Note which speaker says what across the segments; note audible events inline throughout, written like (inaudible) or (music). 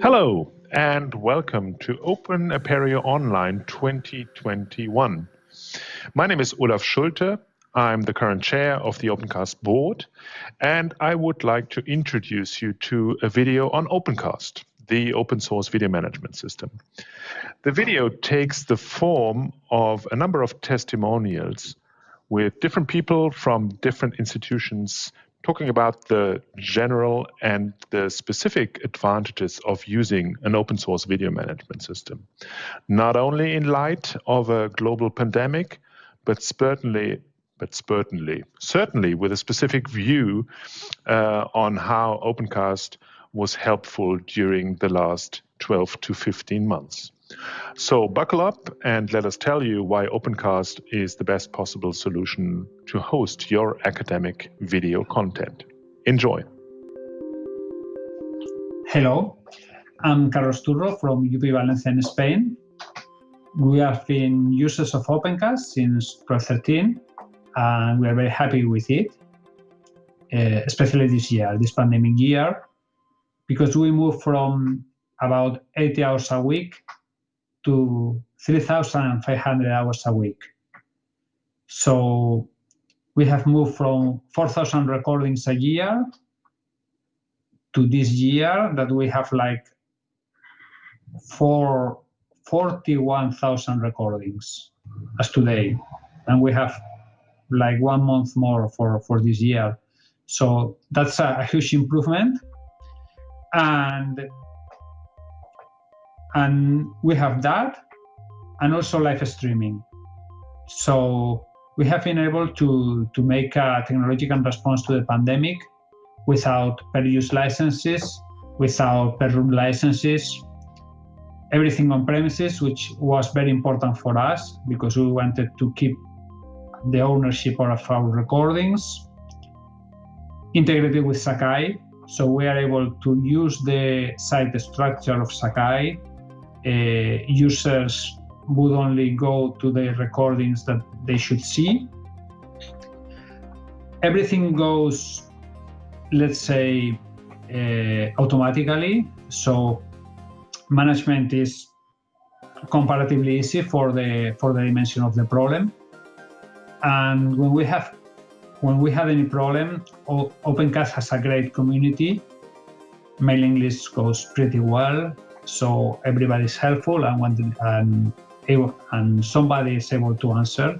Speaker 1: Hello, and welcome to Open Apereo Online 2021. My name is Olaf Schulte. I'm the current chair of the Opencast board, and I would like to introduce you to a video on Opencast, the open source video management system. The video takes the form of a number of testimonials with different people from different institutions talking about the general and the specific advantages of using an open source video management system, not only in light of a global pandemic, but certainly, but certainly, certainly with a specific view uh, on how Opencast was helpful during the last 12 to 15 months. So buckle up and let us tell you why Opencast is the best possible solution to host your academic video content. Enjoy.
Speaker 2: Hello, I'm Carlos Turro from UP Valencia in Spain. We have been users of Opencast since 2013 and we are very happy with it, uh, especially this year, this pandemic year, because we moved from about 80 hours a week to 3,500 hours a week. So we have moved from 4,000 recordings a year to this year that we have like four, 41,000 recordings as today. And we have like one month more for, for this year. So that's a, a huge improvement. And and we have that and also live streaming. So we have been able to, to make a technological response to the pandemic without per use licenses, without per room licenses, everything on premises, which was very important for us because we wanted to keep the ownership of our recordings, integrated with Sakai. So we are able to use the site structure of Sakai users would only go to the recordings that they should see. Everything goes, let's say, uh, automatically. So management is comparatively easy for the for the dimension of the problem. And when we have when we have any problem, Opencast has a great community. Mailing list goes pretty well so everybody is helpful and when and, and somebody is able to answer.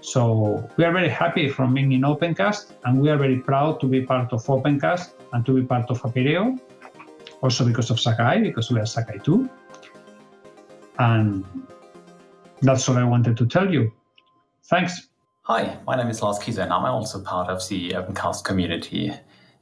Speaker 2: So we are very happy from being in Opencast and we are very proud to be part of Opencast and to be part of Apereo, also because of Sakai, because we are Sakai too. And that's all I wanted to tell you. Thanks.
Speaker 3: Hi, my name is Lars Kiesow and I'm also part of the Opencast community.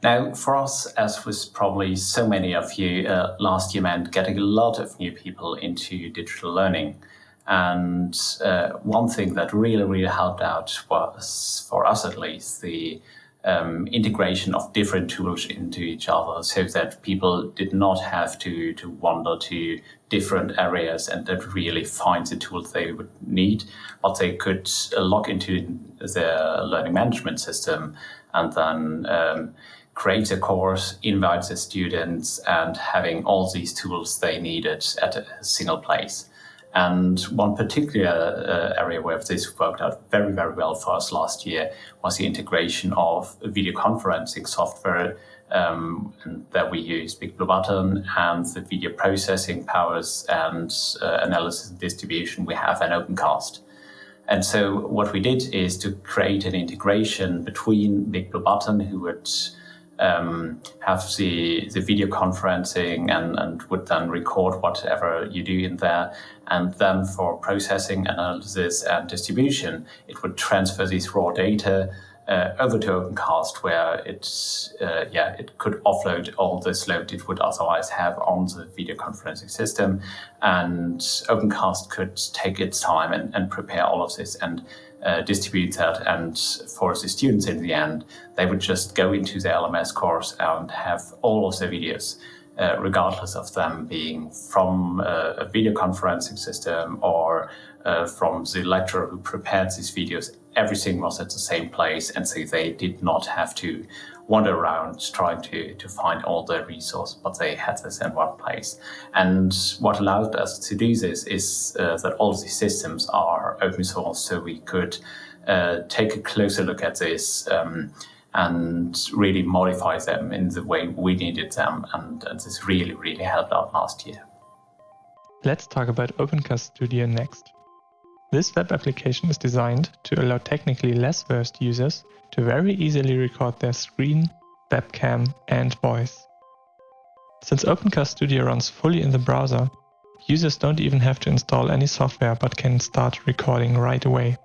Speaker 3: Now, for us, as was probably so many of you, uh, last year meant getting a lot of new people into digital learning. And uh, one thing that really, really helped out was, for us at least, the um, integration of different tools into each other so that people did not have to, to wander to different areas and that really find the tools they would need, but they could uh, log into their learning management system and then um, create a course, invite the students, and having all these tools they needed at a single place. And one particular uh, area where this worked out very, very well for us last year was the integration of video conferencing software um, that we use, Big Blue Button, and the video processing powers and uh, analysis and distribution we have in Opencast. And so what we did is to create an integration between Big Blue Button, who would um, have the, the video conferencing and, and would then record whatever you do in there. And then for processing, analysis, and distribution, it would transfer these raw data uh, over to Opencast, where it, uh, yeah, it could offload all this load it would otherwise have on the video conferencing system. And Opencast could take its time and, and prepare all of this and uh, distribute that. And for the students in the end, they would just go into the LMS course and have all of the videos, uh, regardless of them being from uh, a video conferencing system or uh, from the lecturer who prepared these videos everything was at the same place, and so they did not have to wander around trying to, to find all the resources, but they had this in one place. And what allowed us to do this is uh, that all these systems are open source, so we could uh, take a closer look at this um, and really modify them in the way we needed them. And, and this really, really helped out last year.
Speaker 4: Let's talk about OpenCast Studio next. This web application is designed to allow technically less versed users to very easily record their screen, webcam, and voice. Since OpenCast Studio runs fully in the browser, users don't even have to install any software but can start recording right away.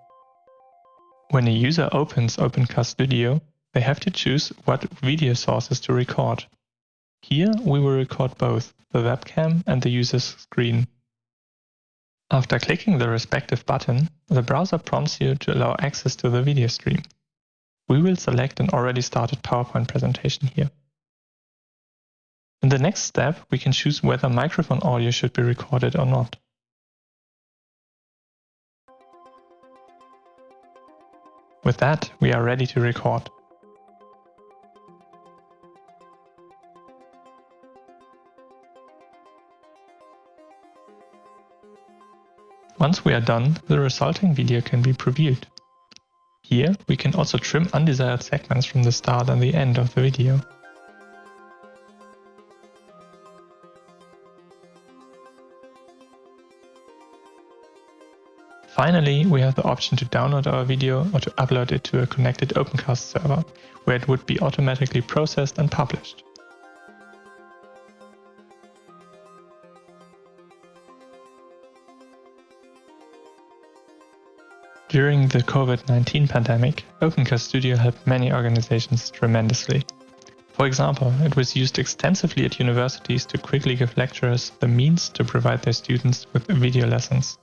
Speaker 4: When a user opens OpenCast Studio, they have to choose what video sources to record. Here we will record both the webcam and the user's screen. After clicking the respective button, the browser prompts you to allow access to the video stream. We will select an already started PowerPoint presentation here. In the next step, we can choose whether microphone audio should be recorded or not. With that, we are ready to record. Once we are done, the resulting video can be previewed. Here, we can also trim undesired segments from the start and the end of the video. Finally, we have the option to download our video or to upload it to a connected OpenCast server, where it would be automatically processed and published. During the COVID-19 pandemic, OpenCast Studio helped many organizations tremendously. For example, it was used extensively at universities to quickly give lecturers the means to provide their students with video lessons.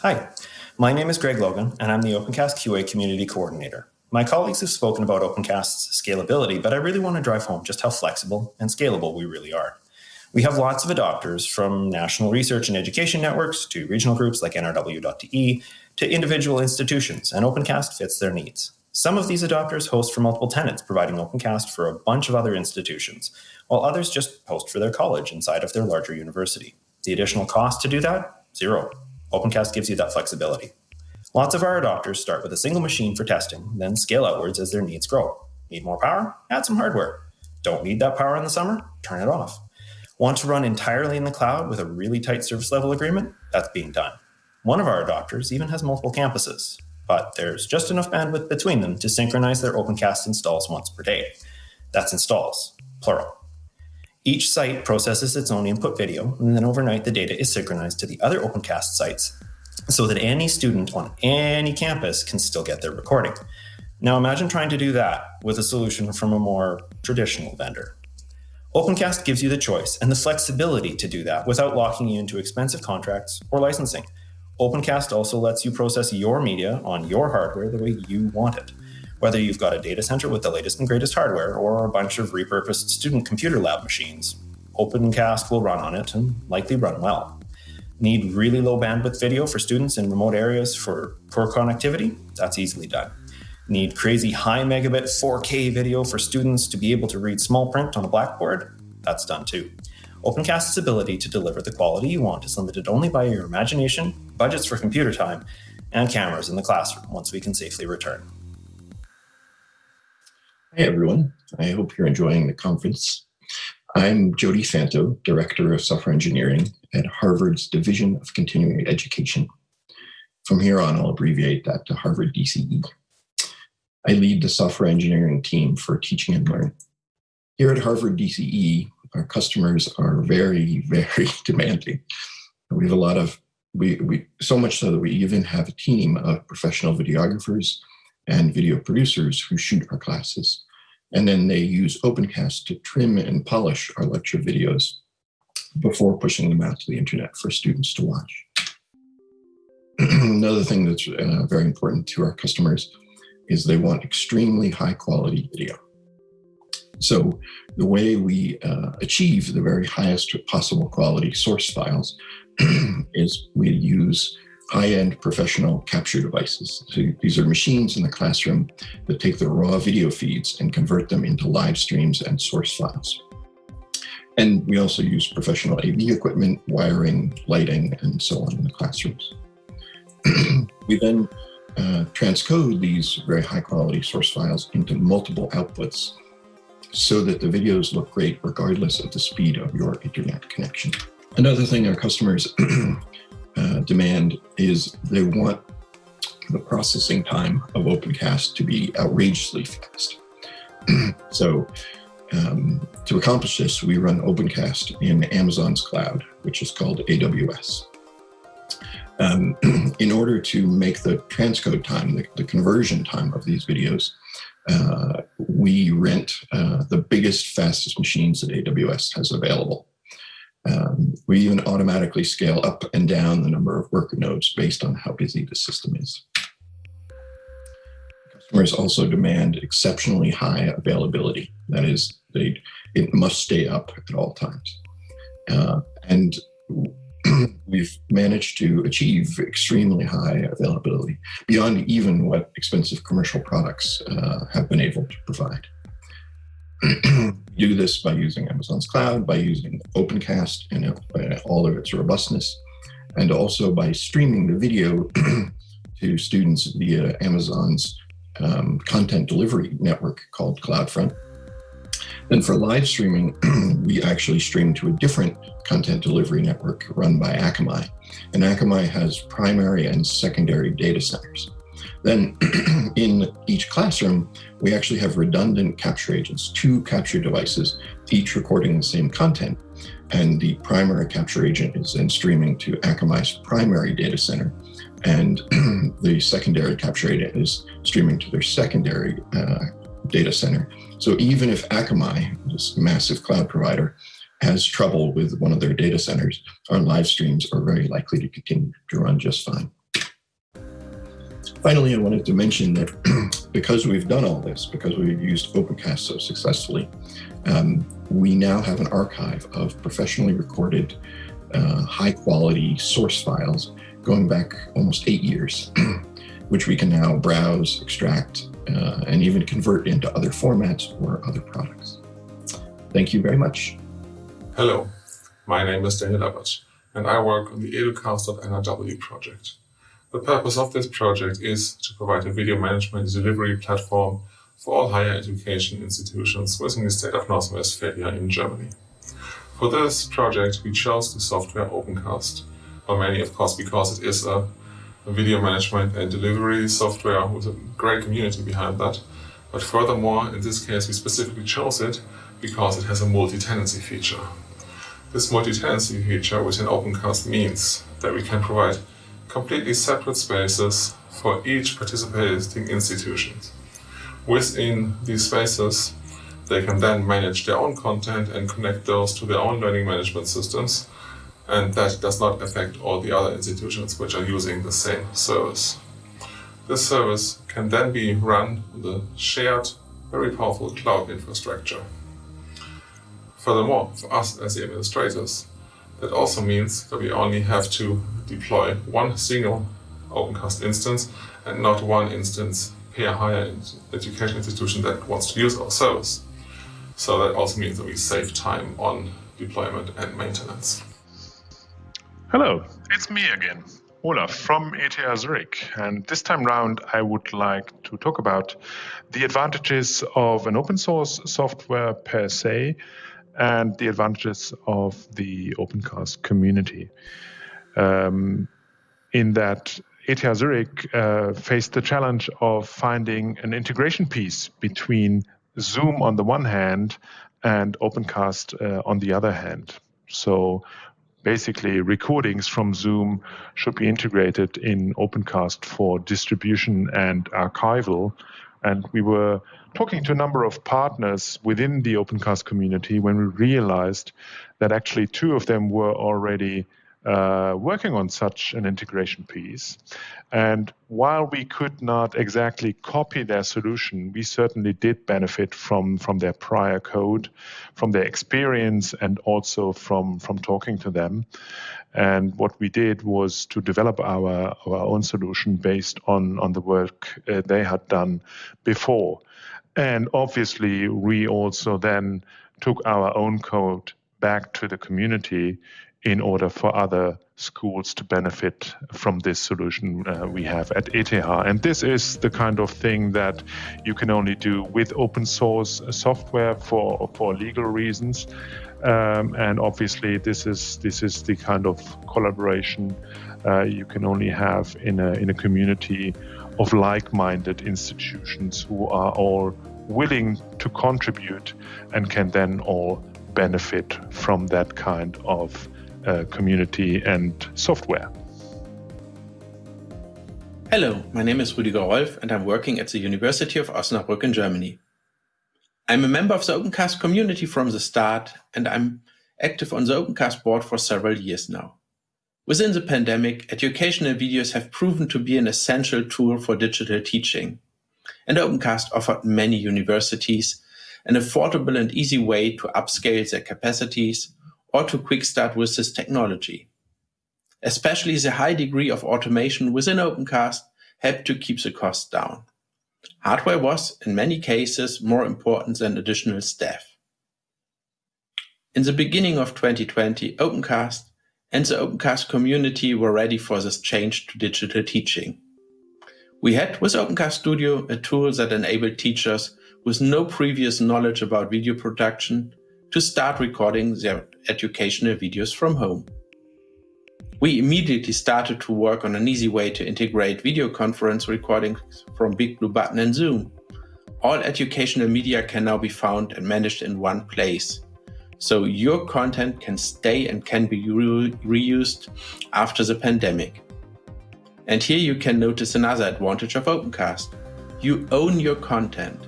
Speaker 5: Hi, my name is Greg Logan, and I'm the OpenCast QA Community Coordinator. My colleagues have spoken about OpenCast's scalability, but I really want to drive home just how flexible and scalable we really are. We have lots of adopters from national research and education networks to regional groups like NRW.de to individual institutions, and OpenCast fits their needs. Some of these adopters host for multiple tenants, providing OpenCast for a bunch of other institutions, while others just host for their college inside of their larger university. The additional cost to do that? Zero. OpenCast gives you that flexibility. Lots of our adopters start with a single machine for testing, then scale outwards as their needs grow. Need more power? Add some hardware. Don't need that power in the summer? Turn it off. Want to run entirely in the cloud with a really tight service level agreement? That's being done. One of our adopters even has multiple campuses, but there's just enough bandwidth between them to synchronize their OpenCast installs once per day. That's installs, plural. Each site processes its own input video, and then overnight the data is synchronized to the other OpenCast sites so that any student on any campus can still get their recording. Now imagine trying to do that with a solution from a more traditional vendor. OpenCast gives you the choice and the flexibility to do that without locking you into expensive contracts or licensing. OpenCast also lets you process your media on your hardware the way you want it. Whether you've got a data center with the latest and greatest hardware or a bunch of repurposed student computer lab machines, OpenCast will run on it and likely run well. Need really low bandwidth video for students in remote areas for poor connectivity? That's easily done need crazy high megabit 4K video for students to be able to read small print on a blackboard, that's done too. OpenCast's ability to deliver the quality you want is limited only by your imagination, budgets for computer time, and cameras in the classroom once we can safely return.
Speaker 6: Hi, everyone. I hope you're enjoying the conference. I'm Jody Fanto, Director of Software Engineering at Harvard's Division of Continuing Education. From here on, I'll abbreviate that to Harvard DCE. I lead the software engineering team for teaching and learn. Here at Harvard DCE, our customers are very, very (laughs) demanding. We have a lot of, we, we so much so that we even have a team of professional videographers and video producers who shoot our classes. And then they use OpenCast to trim and polish our lecture videos before pushing them out to the internet for students to watch. (clears throat) Another thing that's uh, very important to our customers is they want extremely high quality video. So the way we uh, achieve the very highest possible quality source files (clears throat) is we use high-end professional capture devices. So these are machines in the classroom that take the raw video feeds and convert them into live streams and source files. And we also use professional AV equipment, wiring, lighting, and so on in the classrooms. (clears throat) we then uh, transcode these very high quality source files into multiple outputs so that the videos look great regardless of the speed of your internet connection. Another thing our customers (clears throat) uh, demand is they want the processing time of OpenCast to be outrageously fast. (clears throat) so um, to accomplish this, we run OpenCast in Amazon's cloud, which is called AWS. Um, (clears throat) in order to make the transcode time, the, the conversion time of these videos, uh, we rent uh, the biggest, fastest machines that AWS has available. Um, we even automatically scale up and down the number of worker nodes based on how busy the system is. Customers also demand exceptionally high availability. That is, they, it must stay up at all times. Uh, and we've managed to achieve extremely high availability beyond even what expensive commercial products uh, have been able to provide. (clears throat) do this by using Amazon's cloud, by using OpenCast and uh, all of its robustness, and also by streaming the video (clears throat) to students via Amazon's um, content delivery network called CloudFront. And for live streaming, (clears throat) we actually stream to a different content delivery network run by Akamai. And Akamai has primary and secondary data centers. Then (clears throat) in each classroom, we actually have redundant capture agents, two capture devices, each recording the same content. And the primary capture agent is then streaming to Akamai's primary data center. And (clears throat) the secondary capture agent is streaming to their secondary uh, data center. So even if Akamai, this massive cloud provider, has trouble with one of their data centers, our live streams are very likely to continue to run just fine. Finally, I wanted to mention that (clears throat) because we've done all this, because we've used OpenCast so successfully, um, we now have an archive of professionally recorded uh, high quality source files going back almost eight years, (clears throat) which we can now browse, extract, uh, and even convert into other formats or other products. Thank you very much.
Speaker 7: Hello, my name is Daniel Abbott, and I work on the educast.nrw project. The purpose of this project is to provide a video management delivery platform for all higher education institutions within the state of North Westphalia in Germany. For this project, we chose the software OpenCast, well, mainly, of course, because it is a video management and delivery software with a great community behind that. But furthermore, in this case, we specifically chose it because it has a multi-tenancy feature. This multi-tenancy feature within OpenCast means that we can provide completely separate spaces for each participating institution. Within these spaces, they can then manage their own content and connect those to their own learning management systems, and that does not affect all the other institutions which are using the same service. This service can then be run on the shared, very powerful cloud infrastructure. Furthermore, for us as the administrators, that also means that we only have to deploy one single OpenCast instance and not one instance per higher education institution that wants to use our service. So that also means that we save time on deployment and maintenance.
Speaker 1: Hello, it's me again, Olaf from ETH Zurich. And this time round, I would like to talk about the advantages of an open source software per se and the advantages of the OpenCast community. Um, in that ETH Zurich uh, faced the challenge of finding an integration piece between Zoom on the one hand and OpenCast uh, on the other hand. So basically, recordings from Zoom should be integrated in OpenCast for distribution and archival. And we were talking to a number of partners within the OpenCast community when we realized that actually two of them were already uh, working on such an integration piece. And while we could not exactly copy their solution, we certainly did benefit from, from their prior code, from their experience, and also from, from talking to them. And what we did was to develop our, our own solution based on, on the work uh, they had done before. And obviously, we also then took our own code back to the community in order for other schools to benefit from this solution uh, we have at ETH. And this is the kind of thing that you can only do with open source software for, for legal reasons. Um, and obviously, this is this is the kind of collaboration uh, you can only have in a in a community of like-minded institutions who are all willing to contribute and can then all benefit from that kind of uh, community and software.
Speaker 8: Hello, my name is Rüdiger Rolf and I'm working at the University of Osnabrück in Germany. I'm a member of the OpenCast community from the start and I'm active on the OpenCast board for several years now. Within the pandemic, educational videos have proven to be an essential tool for digital teaching. And OpenCast offered many universities an affordable and easy way to upscale their capacities or to quick start with this technology. Especially the high degree of automation within OpenCast helped to keep the cost down. Hardware was, in many cases, more important than additional staff. In the beginning of 2020, OpenCast and the OpenCast community were ready for this change to digital teaching. We had, with OpenCast Studio, a tool that enabled teachers with no previous knowledge about video production to start recording their educational videos from home. We immediately started to work on an easy way to integrate video conference recordings from Big Blue Button and Zoom. All educational media can now be found and managed in one place. So your content can stay and can be re reused after the pandemic. And here you can notice another advantage of OpenCast. You own your content.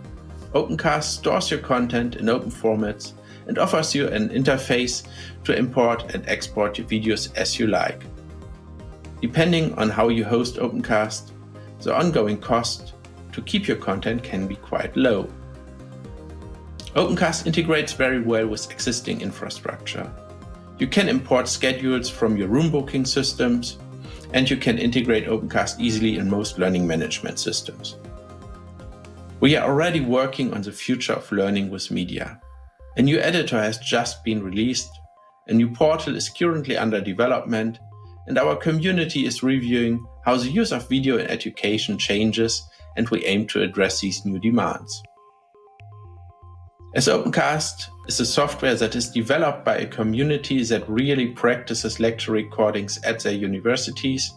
Speaker 8: OpenCast stores your content in open formats and offers you an interface to import and export your videos as you like. Depending on how you host OpenCast, the ongoing cost to keep your content can be quite low. OpenCast integrates very well with existing infrastructure. You can import schedules from your room booking systems, and you can integrate OpenCast easily in most learning management systems. We are already working on the future of learning with media. A new editor has just been released, a new portal is currently under development, and our community is reviewing how the use of video in education changes and we aim to address these new demands. As OpenCast is a software that is developed by a community that really practices lecture recordings at their universities,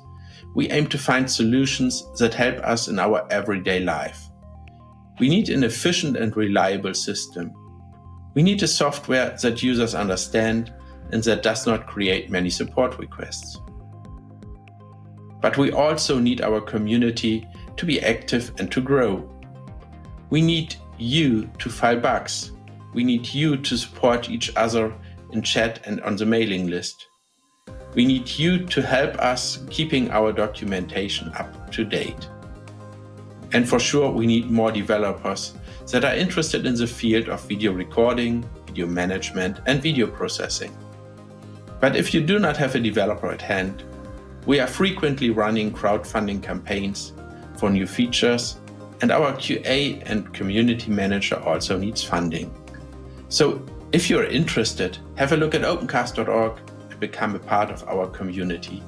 Speaker 8: we aim to find solutions that help us in our everyday life. We need an efficient and reliable system we need a software that users understand and that does not create many support requests. But we also need our community to be active and to grow. We need you to file bugs. We need you to support each other in chat and on the mailing list. We need you to help us keeping our documentation up to date. And for sure, we need more developers that are interested in the field of video recording, video management, and video processing. But if you do not have a developer at hand, we are frequently running crowdfunding campaigns for new features, and our QA and community manager also needs funding. So if you're interested, have a look at opencast.org and become a part of our community.